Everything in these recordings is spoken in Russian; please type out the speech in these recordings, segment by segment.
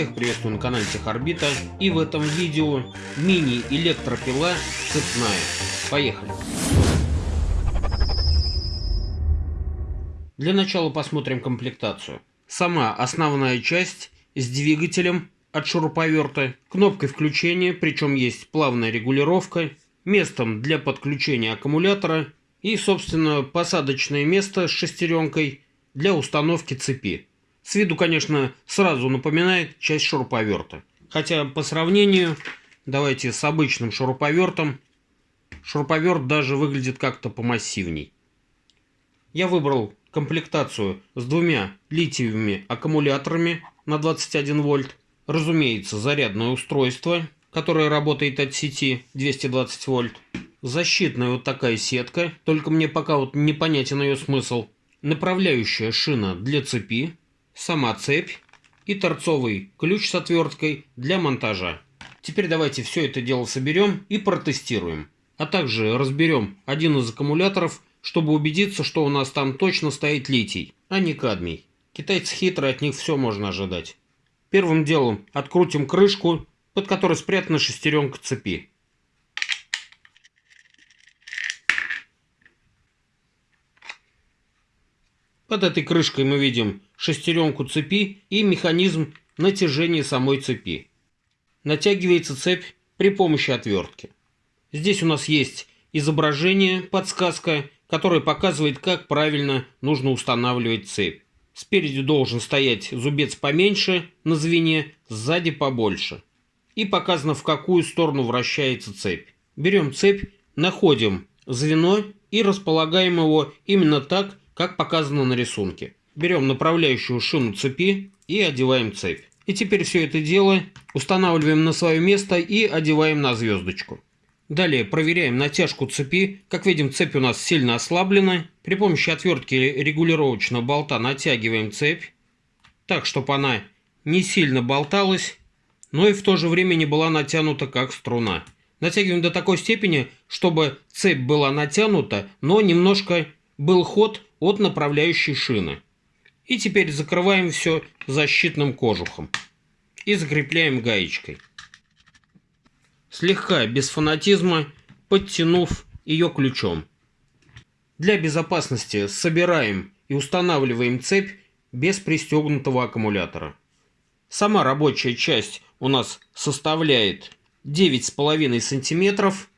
Всех приветствую на канале Техорбита. И в этом видео мини-электропила цепная. Поехали! Для начала посмотрим комплектацию. Сама основная часть с двигателем от шуруповерта, кнопкой включения, причем есть плавная регулировка, местом для подключения аккумулятора и, собственно, посадочное место с шестеренкой для установки цепи. С виду, конечно, сразу напоминает часть шуруповерта. Хотя по сравнению, давайте с обычным шуруповертом, шуруповерт даже выглядит как-то помассивней. Я выбрал комплектацию с двумя литиевыми аккумуляторами на 21 вольт. Разумеется, зарядное устройство, которое работает от сети 220 вольт. Защитная вот такая сетка, только мне пока вот непонятен ее смысл. Направляющая шина для цепи, сама цепь и торцовый ключ с отверткой для монтажа. Теперь давайте все это дело соберем и протестируем. А также разберем один из аккумуляторов, чтобы убедиться, что у нас там точно стоит литий, а не кадмий. Китайцы хитрые, от них все можно ожидать. Первым делом открутим крышку, под которой спрятана шестеренка цепи. Под этой крышкой мы видим шестеренку цепи и механизм натяжения самой цепи. Натягивается цепь при помощи отвертки. Здесь у нас есть изображение, подсказка, которая показывает, как правильно нужно устанавливать цепь. Спереди должен стоять зубец поменьше на звене, сзади побольше. И показано, в какую сторону вращается цепь. Берем цепь, находим звено и располагаем его именно так, как показано на рисунке. Берем направляющую шину цепи и одеваем цепь. И теперь все это дело устанавливаем на свое место и одеваем на звездочку. Далее проверяем натяжку цепи. Как видим, цепь у нас сильно ослаблена. При помощи отвертки регулировочного болта натягиваем цепь, так, чтобы она не сильно болталась, но и в то же время не была натянута как струна. Натягиваем до такой степени, чтобы цепь была натянута, но немножко был ход от направляющей шины. И теперь закрываем все защитным кожухом. И закрепляем гаечкой. Слегка, без фанатизма, подтянув ее ключом. Для безопасности собираем и устанавливаем цепь без пристегнутого аккумулятора. Сама рабочая часть у нас составляет 9,5 сантиметров.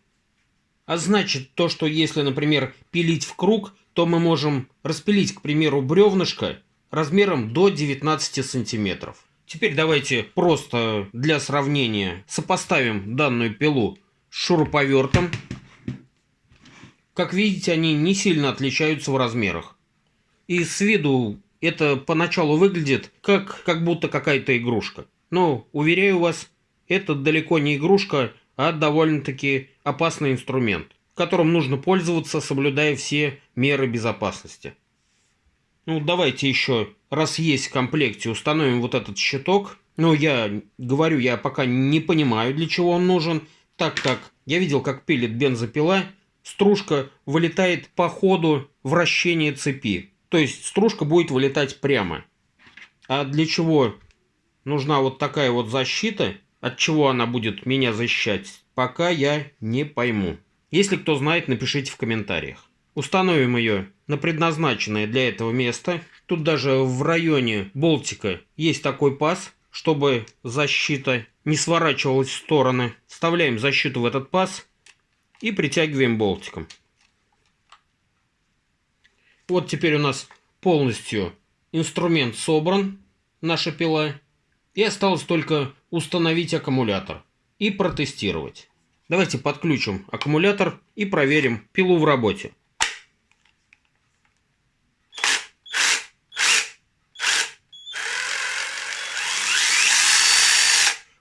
А значит то, что если, например, пилить в круг, то мы можем распилить, к примеру, бревнышко размером до 19 сантиметров. Теперь давайте просто для сравнения сопоставим данную пилу с шуруповертом. Как видите, они не сильно отличаются в размерах. И с виду это поначалу выглядит как, как будто какая-то игрушка. Но, уверяю вас, это далеко не игрушка, а довольно-таки опасный инструмент которым нужно пользоваться, соблюдая все меры безопасности. Ну, давайте еще, раз есть в комплекте, установим вот этот щиток. Ну, я говорю, я пока не понимаю, для чего он нужен, так как я видел, как пилит бензопила, стружка вылетает по ходу вращения цепи. То есть стружка будет вылетать прямо. А для чего нужна вот такая вот защита, от чего она будет меня защищать, пока я не пойму. Если кто знает, напишите в комментариях. Установим ее на предназначенное для этого место. Тут даже в районе болтика есть такой паз, чтобы защита не сворачивалась в стороны. Вставляем защиту в этот паз и притягиваем болтиком. Вот теперь у нас полностью инструмент собран, наша пила. И осталось только установить аккумулятор и протестировать. Давайте подключим аккумулятор и проверим пилу в работе.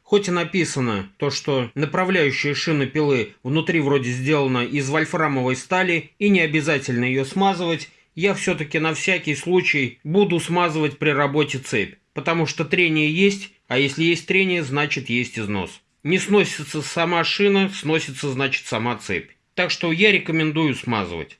Хоть и написано то, что направляющая шина пилы внутри вроде сделана из вольфрамовой стали и не обязательно ее смазывать, я все-таки на всякий случай буду смазывать при работе цепь потому что трение есть, а если есть трение, значит есть износ. Не сносится сама шина, сносится значит сама цепь. Так что я рекомендую смазывать.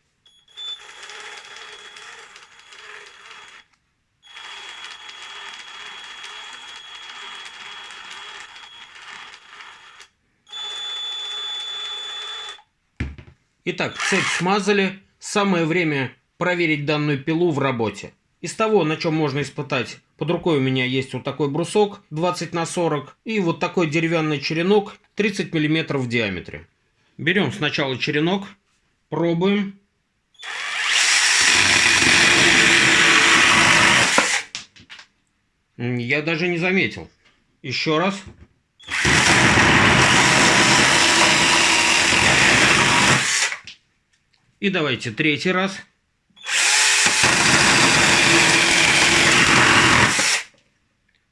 Итак, цепь смазали. Самое время проверить данную пилу в работе. Из того, на чем можно испытать под рукой у меня есть вот такой брусок 20 на 40 и вот такой деревянный черенок 30 мм в диаметре. Берем сначала черенок, пробуем. Я даже не заметил. Еще раз. И давайте третий раз.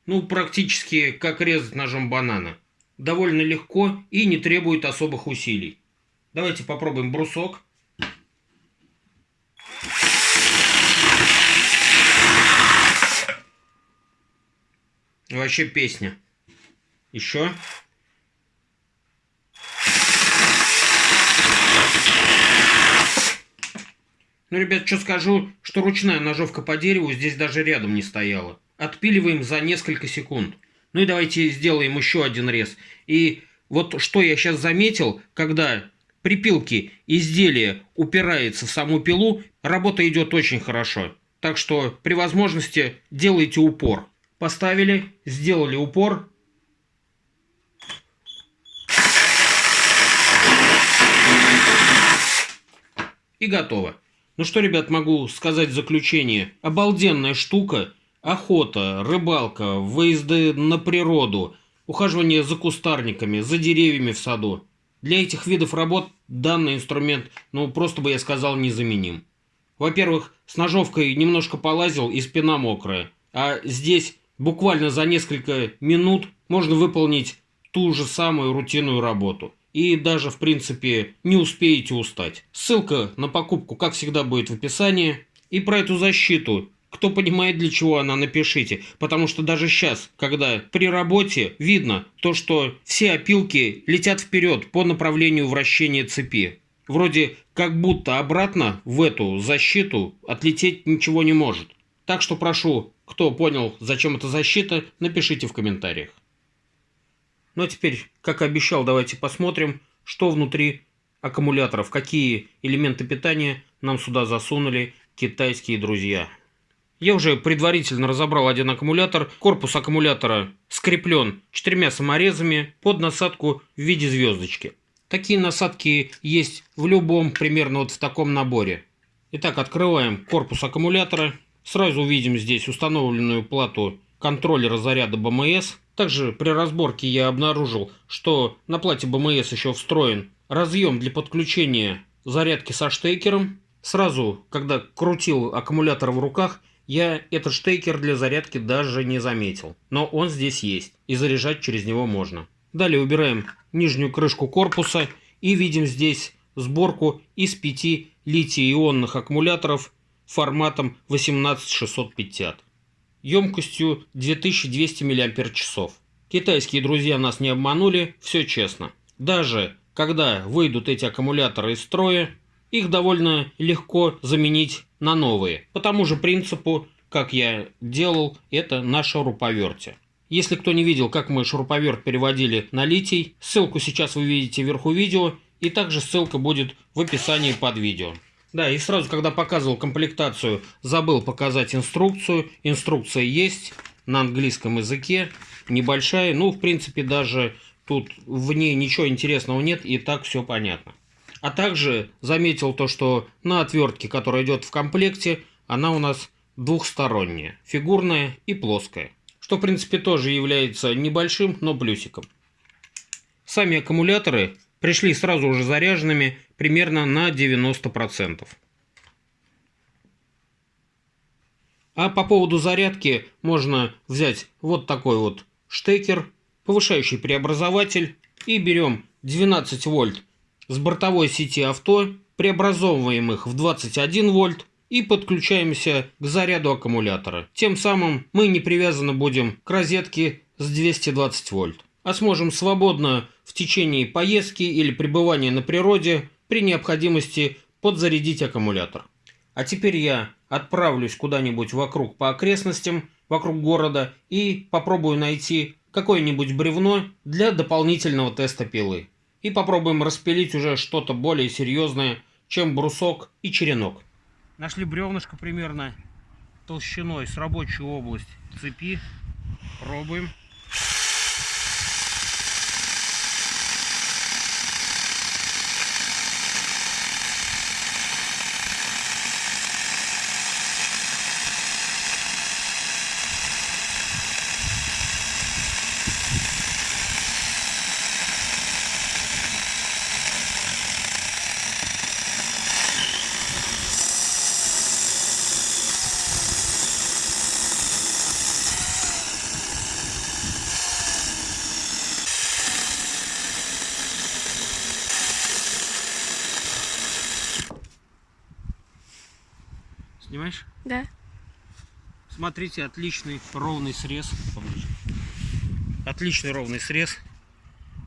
Ну, практически как резать ножом банана. Довольно легко и не требует особых усилий. Давайте попробуем брусок. Вообще песня. Еще. Ну, ребят, что скажу, что ручная ножовка по дереву здесь даже рядом не стояла. Отпиливаем за несколько секунд. Ну и давайте сделаем еще один рез. И вот что я сейчас заметил, когда при пилке изделие упирается в саму пилу, работа идет очень хорошо. Так что при возможности делайте упор. Поставили, сделали упор. И готово. Ну что, ребят, могу сказать в заключение. Обалденная штука. Охота, рыбалка, выезды на природу, ухаживание за кустарниками, за деревьями в саду. Для этих видов работ данный инструмент, ну, просто бы я сказал, незаменим. Во-первых, с ножовкой немножко полазил и спина мокрая. А здесь буквально за несколько минут можно выполнить ту же самую рутинную работу и даже, в принципе, не успеете устать. Ссылка на покупку, как всегда, будет в описании. И про эту защиту, кто понимает, для чего она, напишите. Потому что даже сейчас, когда при работе видно то, что все опилки летят вперед по направлению вращения цепи. Вроде как будто обратно в эту защиту отлететь ничего не может. Так что прошу, кто понял, зачем эта защита, напишите в комментариях. Ну а теперь, как и обещал, давайте посмотрим, что внутри аккумуляторов, какие элементы питания нам сюда засунули китайские друзья. Я уже предварительно разобрал один аккумулятор. Корпус аккумулятора скреплен четырьмя саморезами под насадку в виде звездочки. Такие насадки есть в любом примерно вот в таком наборе. Итак, открываем корпус аккумулятора. Сразу увидим здесь установленную плату контроллера заряда БМС. Также при разборке я обнаружил, что на плате БМС еще встроен разъем для подключения зарядки со штекером. Сразу, когда крутил аккумулятор в руках, я этот штекер для зарядки даже не заметил. Но он здесь есть, и заряжать через него можно. Далее убираем нижнюю крышку корпуса и видим здесь сборку из 5 литий-ионных аккумуляторов форматом 18650 емкостью 2200 мАч. Китайские друзья нас не обманули, все честно. Даже когда выйдут эти аккумуляторы из строя, их довольно легко заменить на новые. По тому же принципу, как я делал это на шуруповерте. Если кто не видел, как мы шуруповерт переводили на литий, ссылку сейчас вы видите вверху видео, и также ссылка будет в описании под видео. Да, и сразу, когда показывал комплектацию, забыл показать инструкцию. Инструкция есть на английском языке, небольшая. Ну, в принципе, даже тут в ней ничего интересного нет, и так все понятно. А также заметил то, что на отвертке, которая идет в комплекте, она у нас двухсторонняя, фигурная и плоская. Что, в принципе, тоже является небольшим, но плюсиком. Сами аккумуляторы пришли сразу уже заряженными примерно на 90%. А по поводу зарядки можно взять вот такой вот штекер, повышающий преобразователь и берем 12 вольт с бортовой сети авто, преобразовываем их в 21 вольт и подключаемся к заряду аккумулятора. Тем самым мы не привязаны будем к розетке с 220 вольт а сможем свободно в течение поездки или пребывания на природе при необходимости подзарядить аккумулятор. А теперь я отправлюсь куда-нибудь вокруг по окрестностям, вокруг города и попробую найти какое-нибудь бревно для дополнительного теста пилы. И попробуем распилить уже что-то более серьезное, чем брусок и черенок. Нашли бревнышко примерно толщиной с рабочую область цепи. Пробуем. Снимаешь? Да. Смотрите, отличный ровный срез. Поближе. Отличный ровный срез.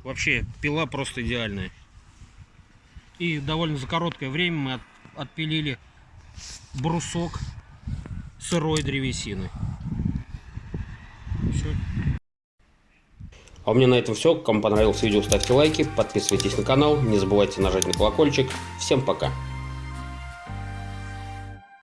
Вообще, пила просто идеальная. И довольно за короткое время мы от- отпилили брусок сырой древесины. Все. А у меня на этом все. Кому понравилось видео, ставьте лайки, подписывайтесь на канал, не забывайте нажать на колокольчик. Всем пока!